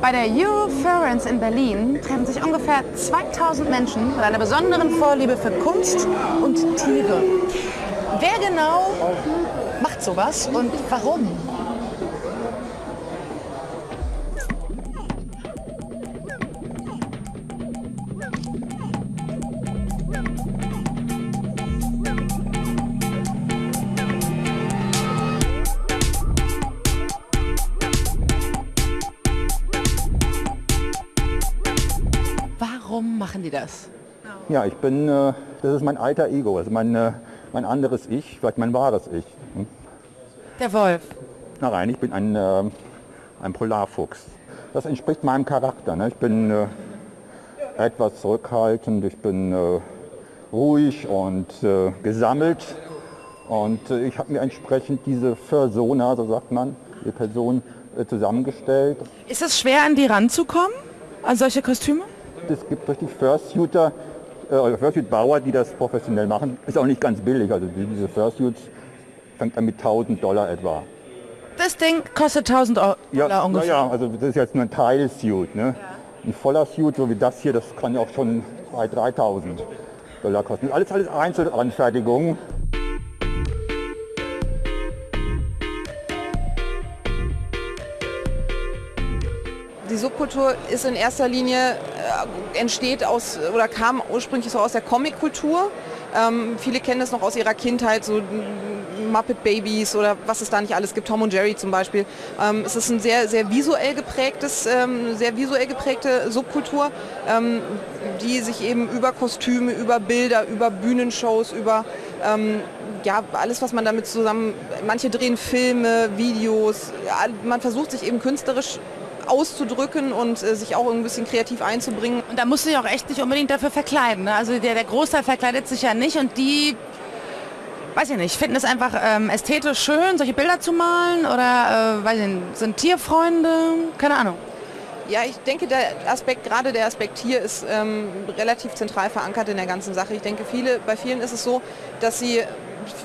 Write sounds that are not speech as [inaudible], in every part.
Bei der Euroference in Berlin treffen sich ungefähr 2000 Menschen mit einer besonderen Vorliebe für Kunst und Tiere. Wer genau macht sowas und warum? Warum machen die das? Ja, ich bin, äh, das ist mein alter Ego, also mein, äh, mein anderes Ich, vielleicht mein wahres Ich. Hm? Der Wolf. Na rein, ich bin ein, äh, ein Polarfuchs. Das entspricht meinem Charakter. Ne? Ich bin etwas zurückhaltend, ich bin ruhig und gesammelt. Und ich habe mir entsprechend diese Persona, so sagt man, die Person zusammengestellt. Ist es schwer, an die ranzukommen? An solche Kostüme? Es gibt richtig Fursuiter, äh, Fursuit-Bauer, die das professionell machen. Ist auch nicht ganz billig. Also diese Fursuits fängt an mit 1000 Dollar etwa. Das Ding kostet 1000 Euro Ja, ungefähr. ja, also das ist jetzt nur ein Teilsuit. Ne? Ein voller Suit, so wie das hier, das kann ja auch schon 2.000, 3.000 Dollar kosten. Alles, alles Einzelanfertigung. Die Subkultur ist in erster Linie, äh, entsteht aus oder kam ursprünglich so aus der Comic-Kultur. Ähm, viele kennen das noch aus ihrer Kindheit, so mm, Muppet Babies oder was es da nicht alles gibt, Tom und Jerry zum Beispiel. Ähm, es ist ein sehr, sehr visuell geprägtes, ähm, sehr visuell geprägte Subkultur, ähm, die sich eben über Kostüme, über Bilder, über Bühnenshows, über ähm, ja, alles, was man damit zusammen, manche drehen Filme, Videos, ja, man versucht sich eben künstlerisch auszudrücken und äh, sich auch ein bisschen kreativ einzubringen. Und da musst du dich auch echt nicht unbedingt dafür verkleiden. Ne? Also der, der Großteil verkleidet sich ja nicht und die, weiß ich nicht, finden es einfach ähm, ästhetisch schön, solche Bilder zu malen oder äh, weiß ich nicht, sind Tierfreunde, keine Ahnung. Ja, ich denke, der Aspekt, gerade der Aspekt hier ist ähm, relativ zentral verankert in der ganzen Sache. Ich denke, viele, bei vielen ist es so, dass sie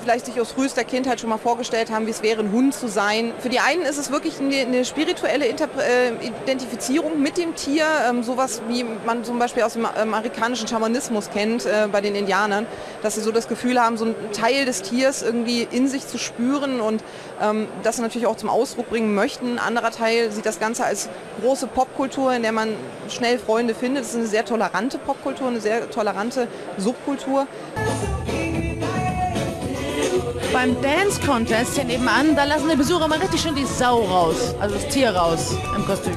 vielleicht sich aus frühester Kindheit schon mal vorgestellt haben, wie es wäre, ein Hund zu sein. Für die einen ist es wirklich eine, eine spirituelle Interpre äh, Identifizierung mit dem Tier, ähm, sowas wie man zum Beispiel aus dem amerikanischen Schamanismus kennt äh, bei den Indianern, dass sie so das Gefühl haben, so einen Teil des Tiers irgendwie in sich zu spüren und ähm, das natürlich auch zum Ausdruck bringen möchten. Ein anderer Teil sieht das Ganze als große Popkultur, in der man schnell Freunde findet. Es ist eine sehr tolerante Popkultur, eine sehr tolerante Subkultur. Beim Dance Contest hier nebenan, da lassen die Besucher mal richtig schön die Sau raus, also das Tier raus im Kostüm.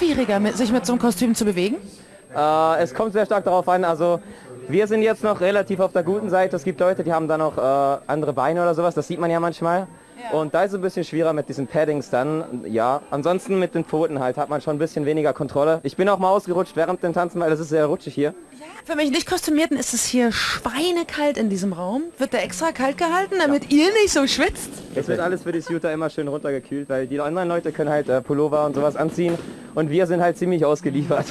Schwieriger, sich mit so einem Kostüm zu bewegen? Äh, es kommt sehr stark darauf an, also wir sind jetzt noch relativ auf der guten Seite. Es gibt Leute, die haben da noch äh, andere Beine oder sowas, das sieht man ja manchmal. Und da ist es ein bisschen schwieriger mit diesen Paddings dann, ja. Ansonsten mit den Pfoten halt hat man schon ein bisschen weniger Kontrolle. Ich bin auch mal ausgerutscht während dem Tanzen, weil es ist sehr rutschig hier. Für mich nicht Kostümierten ist es hier schweinekalt in diesem Raum. Wird der extra kalt gehalten, damit ihr nicht so schwitzt? Es wird alles für die Suiter immer schön runtergekühlt, weil die anderen Leute können halt äh, Pullover und sowas anziehen und wir sind halt ziemlich ausgeliefert.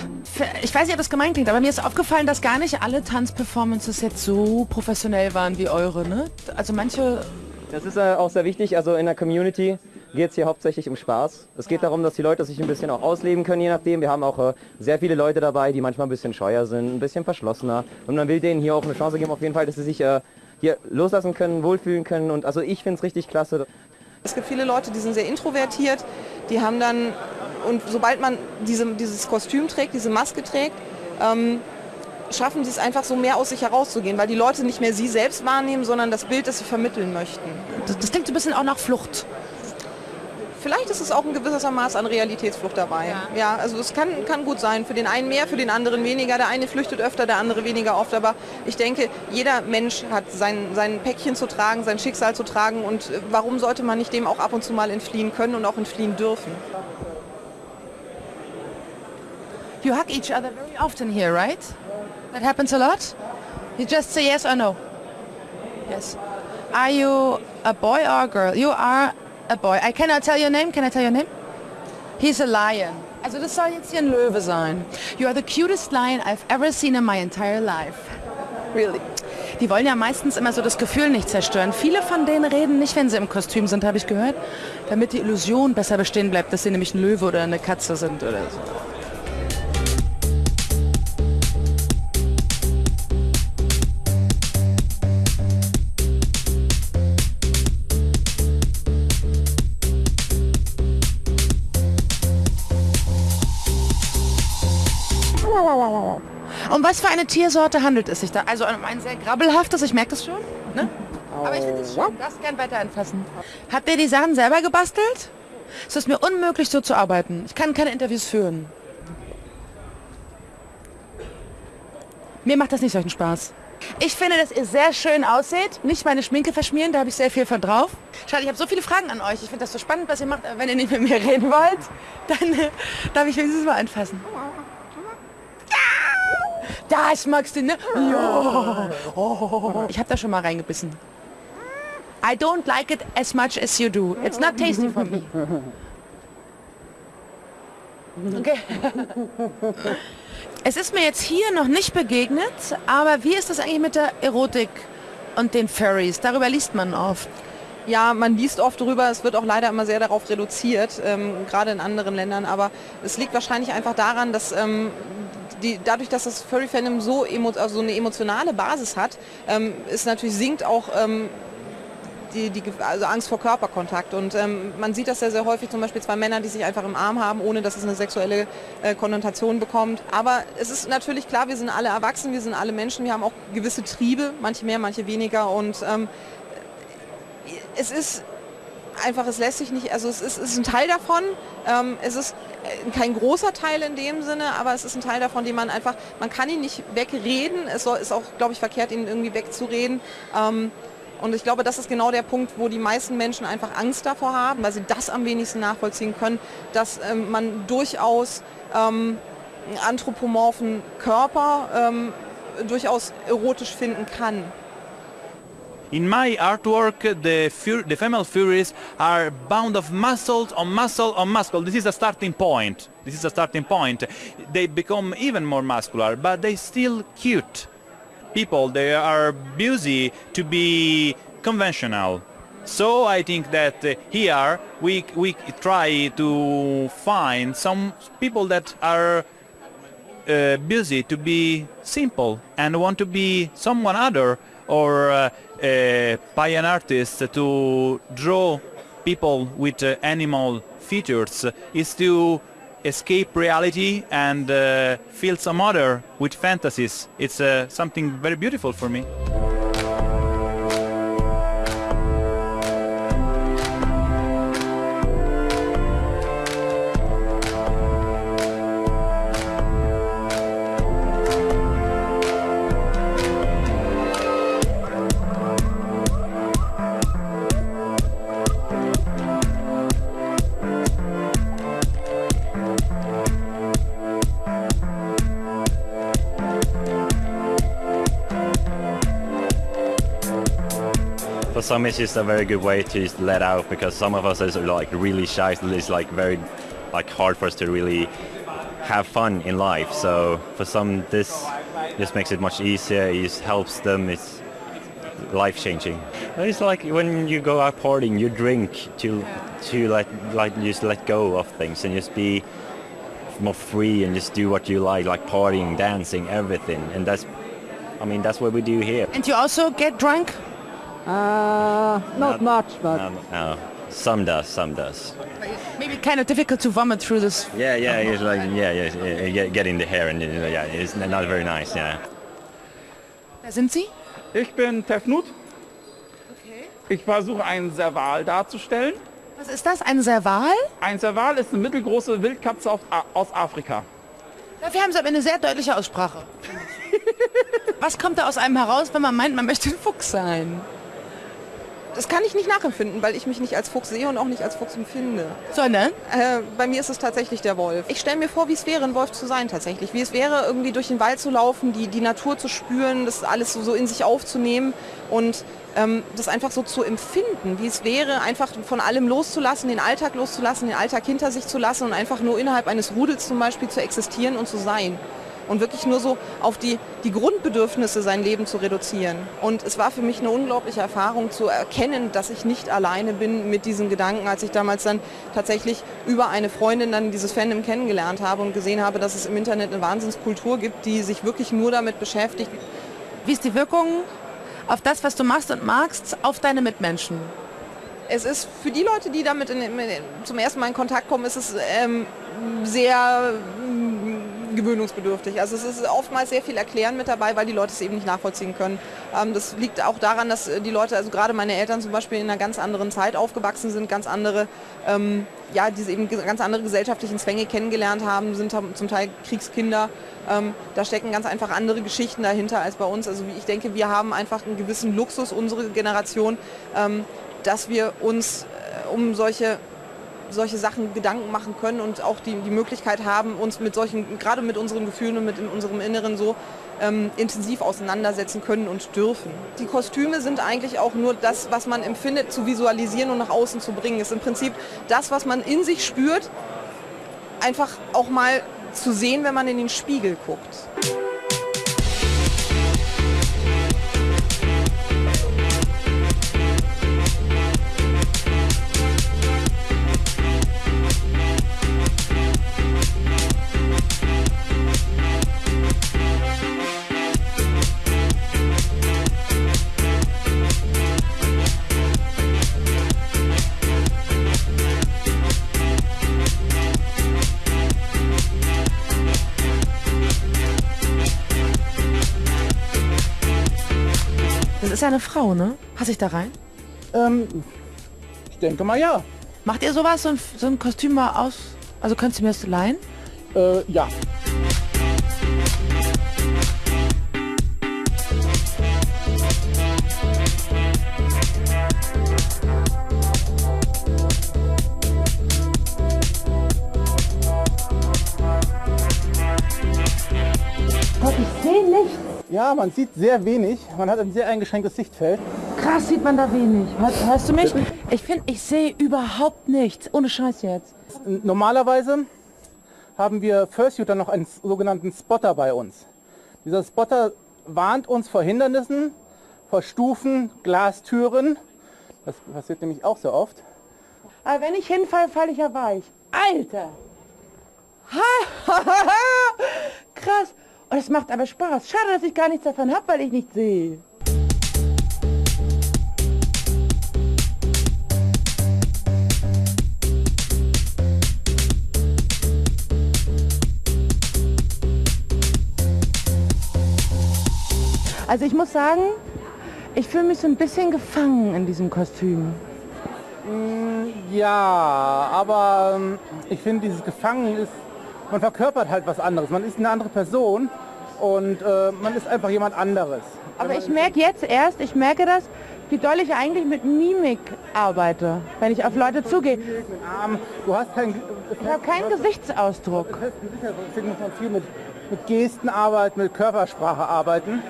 Ich weiß nicht, ob das gemeint klingt, aber mir ist aufgefallen, dass gar nicht alle Tanzperformances jetzt so professionell waren wie eure, ne? Also manche Das ist äh, auch sehr wichtig, also in der Community geht es hier hauptsächlich um Spaß. Es geht darum, dass die Leute sich ein bisschen auch ausleben können, je nachdem. Wir haben auch äh, sehr viele Leute dabei, die manchmal ein bisschen scheuer sind, ein bisschen verschlossener. Und man will denen hier auch eine Chance geben, auf jeden Fall, dass sie sich äh, hier loslassen können, wohlfühlen können. Und also ich finde es richtig klasse. Es gibt viele Leute, die sind sehr introvertiert, die haben dann, und sobald man diese, dieses Kostüm trägt, diese Maske trägt, ähm, schaffen sie es einfach so mehr aus sich herauszugehen, weil die Leute nicht mehr sie selbst wahrnehmen, sondern das Bild, das sie vermitteln möchten. Das, das klingt so ein bisschen auch nach Flucht. Vielleicht ist es auch ein gewisser Maß an Realitätsflucht dabei. Ja, ja also es kann, kann gut sein. Für den einen mehr, für den anderen weniger. Der eine flüchtet öfter, der andere weniger oft. Aber ich denke, jeder Mensch hat sein, sein Päckchen zu tragen, sein Schicksal zu tragen. Und warum sollte man nicht dem auch ab und zu mal entfliehen können und auch entfliehen dürfen? You hug each other very often here, right? That happens a lot? You just say yes or no? Yes. Are you a boy or a girl? You are a boy. I cannot tell your name. Can I tell your name? He's a lion. Also das soll jetzt hier ein Löwe sein. You are the cutest lion I've ever seen in my entire life. Really. Die wollen ja meistens immer so das Gefühl nicht zerstören. Viele von denen reden nicht, wenn sie im Kostüm sind, habe ich gehört, damit die Illusion besser bestehen bleibt, dass sie nämlich ein Löwe oder eine Katze sind oder so. Um was für eine Tiersorte handelt es sich da? Also um ein sehr grabbelhaftes, ich merke das schon. Ne? Aber ich finde es schön, das gern weiter anfassen. Habt ihr die Sachen selber gebastelt? Es ist mir unmöglich, so zu arbeiten. Ich kann keine Interviews führen. Mir macht das nicht solchen Spaß. Ich finde, dass ihr sehr schön aussieht. Nicht meine Schminke verschmieren, da habe ich sehr viel von drauf. Schade, ich habe so viele Fragen an euch. Ich finde das so spannend, was ihr macht. Aber wenn ihr nicht mit mir reden wollt, dann äh, darf ich wenigstens mal anfassen. Das magst du, ne? Ja. Oh. Ich habe da schon mal reingebissen. I don't like it as much as you do. It's not tasty for me. Okay. Es ist mir jetzt hier noch nicht begegnet, aber wie ist das eigentlich mit der Erotik und den Furries? Darüber liest man oft. Ja, man liest oft darüber, es wird auch leider immer sehr darauf reduziert, ähm, gerade in anderen Ländern, aber es liegt wahrscheinlich einfach daran, dass ähm, die, dadurch, dass das Furry-Fandom so, emo, also so eine emotionale Basis hat, ähm, ist natürlich sinkt auch ähm, die, die also Angst vor Körperkontakt. Und ähm, man sieht das sehr, sehr häufig, zum Beispiel zwei Männer, die sich einfach im Arm haben, ohne dass es eine sexuelle äh, Konnotation bekommt. Aber es ist natürlich klar, wir sind alle erwachsen, wir sind alle Menschen, wir haben auch gewisse Triebe, manche mehr, manche weniger. Und ähm, es ist einfach, es lässt sich nicht, also es ist, ist ein Teil davon, ähm, es ist äh, kein großer Teil in dem Sinne, aber es ist ein Teil davon, den man einfach, man kann ihn nicht wegreden, es soll, ist auch, glaube ich, verkehrt, ihn irgendwie wegzureden. Ähm, und ich glaube, das ist genau der Punkt, wo die meisten Menschen einfach Angst davor haben, weil sie das am wenigsten nachvollziehen können, dass ähm, man durchaus ähm, anthropomorphen Körper ähm, durchaus erotisch finden kann. In my artwork, the, the female furies are bound of muscles on muscle on muscle. This is a starting point. This is a starting point. They become even more muscular, but they still cute people. They are busy to be conventional. So I think that uh, here we, we try to find some people that are uh, busy to be simple and want to be someone other or uh, uh, by an artist to draw people with uh, animal features is to escape reality and uh, feel some other with fantasies. It's uh, something very beautiful for me. For some it's just a very good way to just let out because some of us are like really shy. It's like very like hard for us to really have fun in life. So for some this just makes it much easier. It just helps them. It's life changing it's like when you go out partying you drink to to like like just let go of things and just be more free and just do what you like like partying dancing everything. And that's I mean that's what we do here. And you also get drunk? Uh, not much, but no, no. some does some does Maybe kind of difficult to vomit through this. Yeah, yeah, it's like yeah, yeah, yeah, get, in the hair and yeah, it's not very nice. Yeah. Wer sind Sie? Ich bin Tefnut. Ich versuche einen Serval darzustellen. Was ist das? Ein Serval? Ein Serval ist eine mittelgroße Wildkatze auf, aus Afrika. Dafür haben Sie aber eine sehr deutliche Aussprache. [laughs] Was kommt da aus einem heraus, wenn man meint, man möchte ein Fuchs sein? Das kann ich nicht nachempfinden, weil ich mich nicht als Fuchs sehe und auch nicht als Fuchs empfinde. Sondern? Äh, bei mir ist es tatsächlich der Wolf. Ich stelle mir vor, wie es wäre, ein Wolf zu sein tatsächlich. Wie es wäre, irgendwie durch den Wald zu laufen, die, die Natur zu spüren, das alles so, so in sich aufzunehmen und ähm, das einfach so zu empfinden, wie es wäre, einfach von allem loszulassen, den Alltag loszulassen, den Alltag hinter sich zu lassen und einfach nur innerhalb eines Rudels zum Beispiel zu existieren und zu sein. Und wirklich nur so auf die, die Grundbedürfnisse sein Leben zu reduzieren. Und es war für mich eine unglaubliche Erfahrung zu erkennen, dass ich nicht alleine bin mit diesen Gedanken, als ich damals dann tatsächlich über eine Freundin dann dieses Fandom kennengelernt habe und gesehen habe, dass es im Internet eine Wahnsinnskultur gibt, die sich wirklich nur damit beschäftigt. Wie ist die Wirkung auf das, was du machst und magst, auf deine Mitmenschen? Es ist für die Leute, die damit in, in, zum ersten Mal in Kontakt kommen, ist es ähm, sehr gewöhnungsbedürftig. Also es ist oftmals sehr viel Erklären mit dabei, weil die Leute es eben nicht nachvollziehen können. Ähm, das liegt auch daran, dass äh, die Leute, also gerade meine Eltern zum Beispiel in einer ganz anderen Zeit aufgewachsen sind, ganz andere, ähm, ja, diese eben ganz andere gesellschaftlichen Zwänge kennengelernt haben, sind zum Teil Kriegskinder. Ähm, da stecken ganz einfach andere Geschichten dahinter als bei uns. Also ich denke, wir haben einfach einen gewissen Luxus, unsere Generation, ähm, dass wir uns äh, um solche solche Sachen Gedanken machen können und auch die, die Möglichkeit haben, uns mit solchen, gerade mit unseren Gefühlen und mit in unserem Inneren so ähm, intensiv auseinandersetzen können und dürfen. Die Kostüme sind eigentlich auch nur das, was man empfindet, zu visualisieren und nach außen zu bringen. Ist im Prinzip das, was man in sich spürt, einfach auch mal zu sehen, wenn man in den Spiegel guckt. Das ist ja eine Frau, ne? Passe ich da rein? Ähm, ich denke mal ja. Macht ihr sowas, so ein, so ein Kostüm mal aus? Also könntest du mir das leihen? Äh, ja. Ja, man sieht sehr wenig. Man hat ein sehr eingeschränktes Sichtfeld. Krass sieht man da wenig. Hörst, hörst du mich? Ich finde, ich sehe überhaupt nichts. Ohne Scheiß jetzt. Normalerweise haben wir Fursuiter noch einen sogenannten Spotter bei uns. Dieser Spotter warnt uns vor Hindernissen, vor Stufen, Glastüren. Das passiert nämlich auch sehr oft. Aber wenn ich hinfalle, falle ich ja weich. Alter! [laughs] Krass. Und es macht aber Spaß. Schade, dass ich gar nichts davon habe, weil ich nicht sehe. Also ich muss sagen, ich fühle mich so ein bisschen gefangen in diesem Kostüm. Ja, aber ähm, ich finde dieses Gefangen ist, man verkörpert halt was anderes. Man ist eine andere Person und äh, man ist einfach jemand anderes. Aber ich merke jetzt erst, ich merke das, wie doll ich eigentlich mit Mimik arbeite, wenn ich auf Leute zugehe. Armen. Du hast keinen Ich habe keinen Gesichtsausdruck. Deswegen muss man viel mit, mit Gesten arbeiten, mit Körpersprache arbeiten.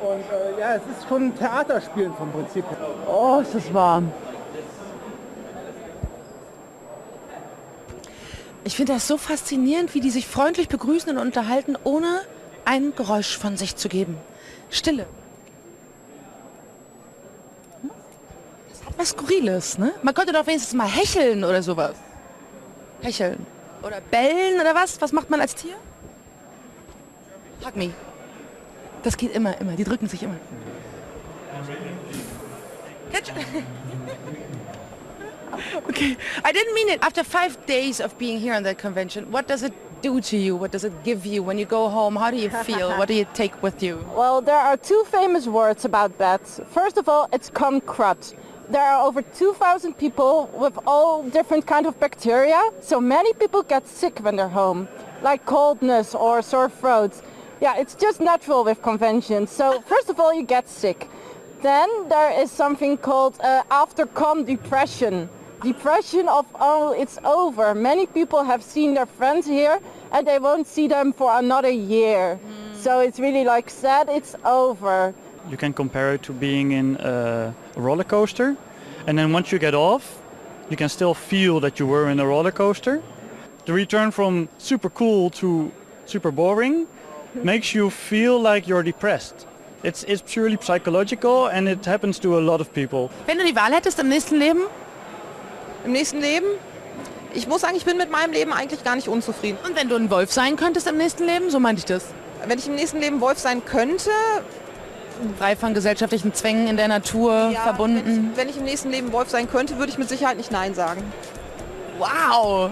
Und äh, ja, es ist schon ein Theaterspielen vom Prinzip. Oh, ist das warm. Ich finde das so faszinierend, wie die sich freundlich begrüßen und unterhalten, ohne ein Geräusch von sich zu geben. Stille. Das hat was Skurriles, ne? Man könnte doch wenigstens mal hecheln oder sowas. Hecheln. Oder bellen oder was? Was macht man als Tier? Hug me. Das geht immer, immer. Die drücken sich immer. Catch. [laughs] [laughs] Okay, I didn't mean it. After five days of being here on the convention, what does it do to you? What does it give you when you go home? How do you feel? what do you take with you? [laughs] Well, there are two famous words about bats. First of all, it's kumkrut. There are over 2,000 people with all different kind of bacteria, so many people get sick when they're home, like coldness or sore throats. Yeah, it's just natural with conventions. So [laughs] first of all, you get sick. Then there is something called uh, after-com depression. Depression of, oh, it's over. Many people have seen their friends here and they won't see them for another year. Hmm. So it's really like sad, it's over. You can compare it to being in a roller coaster. And then once you get off, you can still feel that you were in a roller coaster. The return from super cool to super boring [laughs] makes you feel like you're depressed. It's, it's purely psychological and it happens to a lot of people. Wenn du die Wahl hättest im nächsten Leben, Im nächsten Leben, ich muss sagen, ich bin mit meinem Leben eigentlich gar nicht unzufrieden. und wenn du ein Wolf sein könntest im nächsten Leben, so meinte ich das. Wenn ich im nächsten Leben Wolf sein könnte, Frei von gesellschaftlichen Zwängen in der Natur, ja, verbunden. Wenn ich, wenn ich im nächsten Leben Wolf sein könnte, würde ich mit Sicherheit nicht Nein sagen. Wow!